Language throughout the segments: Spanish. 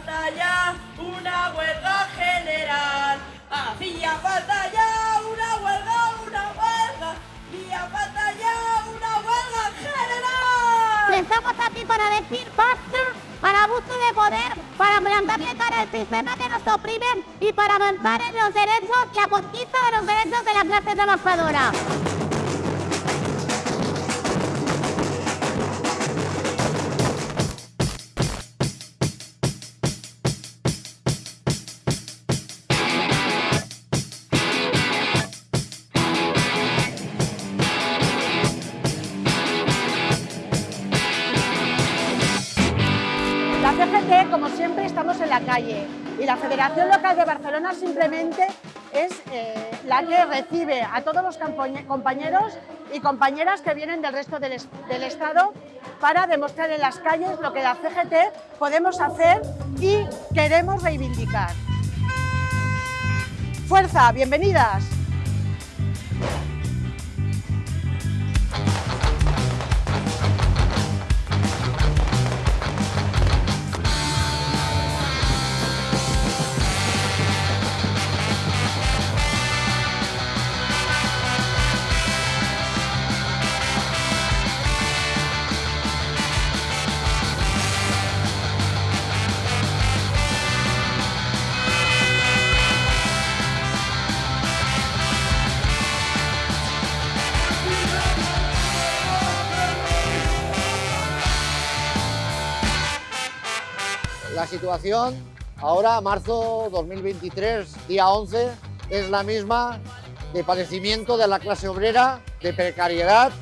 falta ya una huelga general. Hacía falta ya una huelga, una huelga. Hacía falta ya una huelga general. Estamos aquí para decir basta para abuso de poder, para plantarle cara al sistema que nos oprimen y para avanzar en los derechos y a conquista de los derechos de la clase trabajadora. Y la Federación Local de Barcelona simplemente es eh, la que recibe a todos los compañeros y compañeras que vienen del resto del, es- del Estado para demostrar en las calles lo que la CGT podemos hacer y queremos reivindicar. ¡Fuerza! ¡Bienvenidas! La situación ahora, marzo 2023, día 11, es la misma de padecimiento de la clase obrera, de precariedad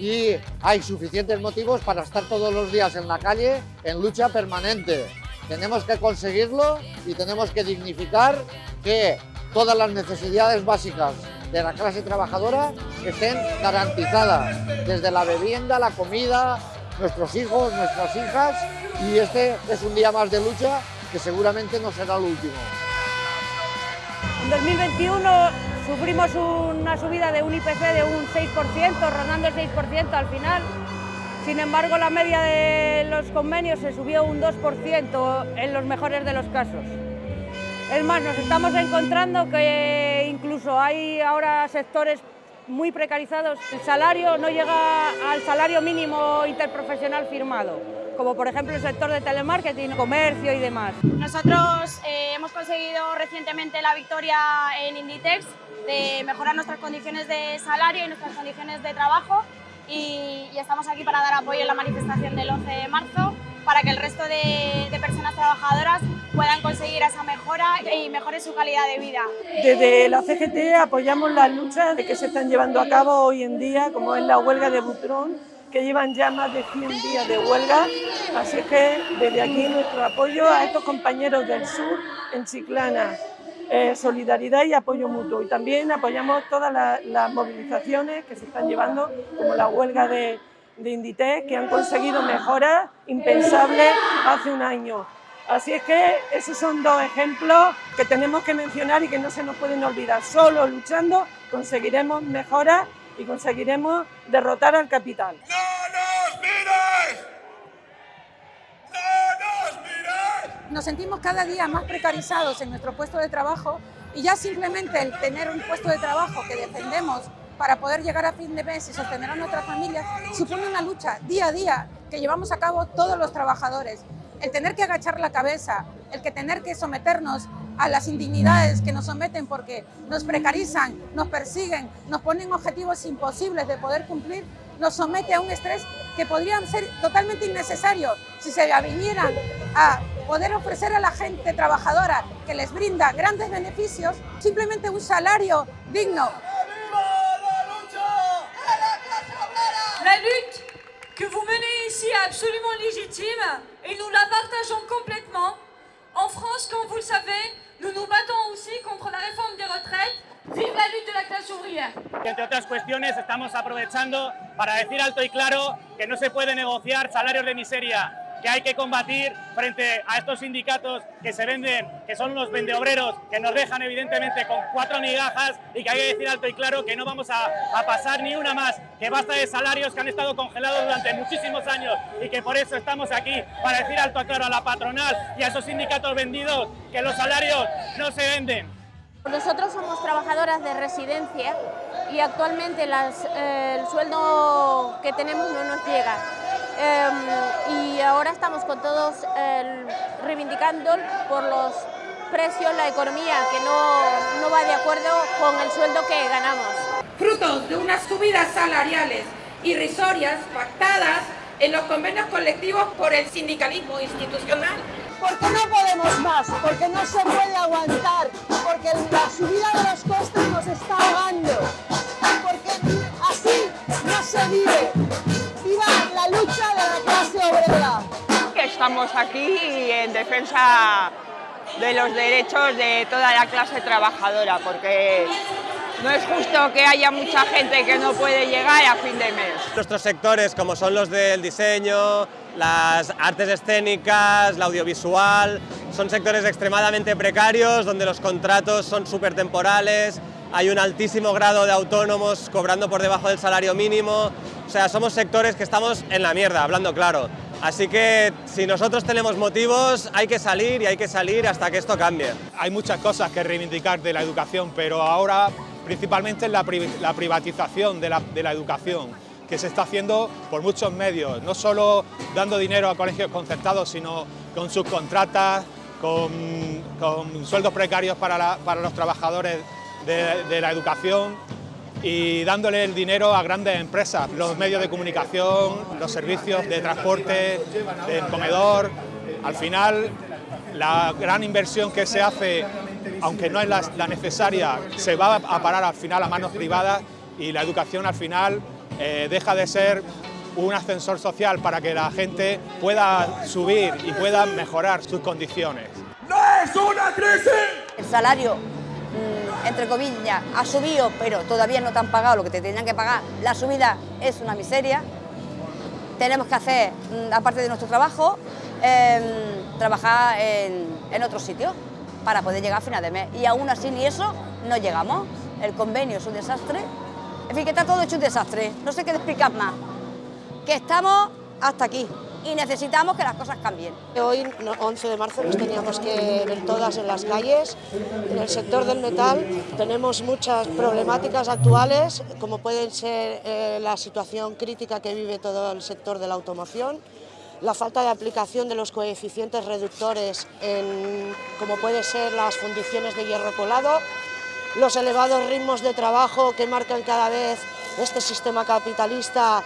y hay suficientes motivos para estar todos los días en la calle en lucha permanente. Tenemos que conseguirlo y tenemos que dignificar que todas las necesidades básicas de la clase trabajadora estén garantizadas, desde la vivienda, la comida, nuestros hijos, nuestras hijas y este es un día más de lucha que seguramente no será el último. En 2021 sufrimos una subida de un IPC de un 6%, rondando el 6% al final. Sin embargo, la media de los convenios se subió un 2% en los mejores de los casos. Es más, nos estamos encontrando que incluso hay ahora sectores muy precarizados. El salario no llega al salario mínimo interprofesional firmado, como por ejemplo el sector de telemarketing, comercio y demás. Nosotros eh, hemos conseguido recientemente la victoria en Inditex de mejorar nuestras condiciones de salario y nuestras condiciones de trabajo y, y estamos aquí para dar apoyo en la manifestación del 11 de marzo para que el resto de, de personas trabajadoras puedan conseguir esa mejora y mejore su calidad de vida. Desde la CGT apoyamos las luchas que se están llevando a cabo hoy en día, como es la huelga de Butrón, que llevan ya más de 100 días de huelga. Así que desde aquí nuestro apoyo a estos compañeros del sur en Chiclana. Eh, solidaridad y apoyo mutuo. Y también apoyamos todas la- las movilizaciones que se están llevando, como la huelga de, de Inditex, que han conseguido mejoras impensables hace un año. Así es que esos son dos ejemplos que tenemos que mencionar y que no se nos pueden olvidar. Solo luchando conseguiremos mejoras y conseguiremos derrotar al capital. nos sentimos cada día más precarizados en nuestro puesto de trabajo y ya simplemente el tener un puesto de trabajo que defendemos para poder llegar a fin de mes y sostener a nuestras familias supone una lucha día a día que llevamos a cabo todos los trabajadores. El tener que agachar la cabeza, el que tener que someternos a las indignidades que nos someten porque nos precarizan, nos persiguen, nos ponen objetivos imposibles de poder cumplir, nos somete a un estrés que podrían ser totalmente innecesarios si se vinieran a poder ofrecer a la gente trabajadora que les brinda grandes beneficios simplemente un salario digno. La lutte que vous menez ici est absolument légitime et nous la partageons complètement. En France, comme vous le savez, nous nous battons aussi contre la réforme des retraites. Vive la lutte de la classe ouvrière Y entre otras cuestiones estamos aprovechando para decir alto y claro que no se puede negociar salarios de miseria, que hay que combatir frente a estos sindicatos que se venden, que son unos vendeobreros, que nos dejan evidentemente con cuatro migajas y que hay que decir alto y claro que no vamos a, a pasar ni una más, que basta de salarios que han estado congelados durante muchísimos años y que por eso estamos aquí, para decir alto y claro a la patronal y a esos sindicatos vendidos que los salarios no se venden. Nosotros somos trabajadoras de residencia y actualmente eh, el sueldo que tenemos no nos llega. Em, y ahora estamos con todos reivindicando por los precios, la economía, que no, no va de acuerdo con el sueldo que ganamos. Frutos de unas subidas salariales irrisorias pactadas en los convenios colectivos por el sindicalismo institucional. Porque no podemos más, porque no se puede aguantar, porque la subida de los costes nos está ahogando, porque así no se vive. ¡Viva la lucha de la clase obrera! Estamos aquí en defensa de los derechos de toda la clase trabajadora, porque no es justo que haya mucha gente que no puede llegar a fin de mes. Nuestros sectores, como son los del diseño, las artes escénicas, la audiovisual, son sectores extremadamente precarios, donde los contratos son súper temporales, hay un altísimo grado de autónomos cobrando por debajo del salario mínimo, o sea, somos sectores que estamos en la mierda, hablando claro. Así que si nosotros tenemos motivos, hay que salir y hay que salir hasta que esto cambie. Hay muchas cosas que reivindicar de la educación, pero ahora principalmente la, la privatización de la, de la educación que se está haciendo por muchos medios, no solo dando dinero a colegios concertados, sino con subcontratas, con, sueldos precarios para, para los trabajadores de, de, la educación y dándole el dinero a grandes empresas, los medios de comunicación, los servicios de transporte, del comedor. Al final, la gran inversión que se hace aunque no es la, la, necesaria, se va a parar al final a manos privadas y la educación al final eh, deja de ser un ascensor social para que la gente pueda subir y pueda mejorar sus condiciones. ¡No es una crisis! El salario, mmm, entre comillas, ha subido, pero todavía no te han pagado lo que te tenían que pagar. La subida es una miseria. Tenemos que hacer, mmm, aparte de nuestro trabajo, eh, trabajar en, en otros sitios para poder llegar a final de mes. Y aún así ni eso no llegamos. El convenio es un desastre. En fin, que está todo hecho un desastre. No sé qué explicar más. Que estamos hasta aquí y necesitamos que las cosas cambien. Hoy, 11 de marzo, nos teníamos que ver todas en las calles. En el sector del metal tenemos muchas problemáticas actuales, como pueden ser eh, la situación crítica que vive todo el sector de la automoción, la falta de aplicación de los coeficientes reductores en, como puede ser las fundiciones de hierro colado, los elevados ritmos de trabajo que marcan cada vez este sistema capitalista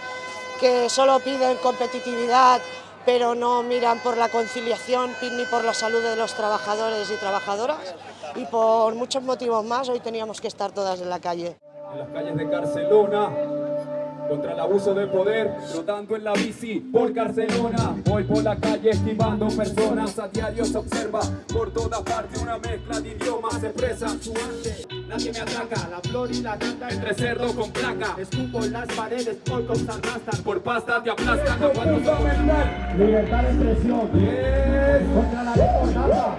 que solo piden competitividad pero no miran por la conciliación ni por la salud de los trabajadores y trabajadoras y por muchos motivos más hoy teníamos que estar todas en la calle. En las calles de Barcelona contra el abuso de poder, rotando en la bici por Barcelona. Voy por la calle esquivando personas, a diario se observa por toda parte una mezcla de idiomas, se su arte. Nadie me la flor y la gata entre cerdo con placa. Escupo en las paredes por cosas arrastran, por pasta te aplastan. Libertad de expresión, contra la.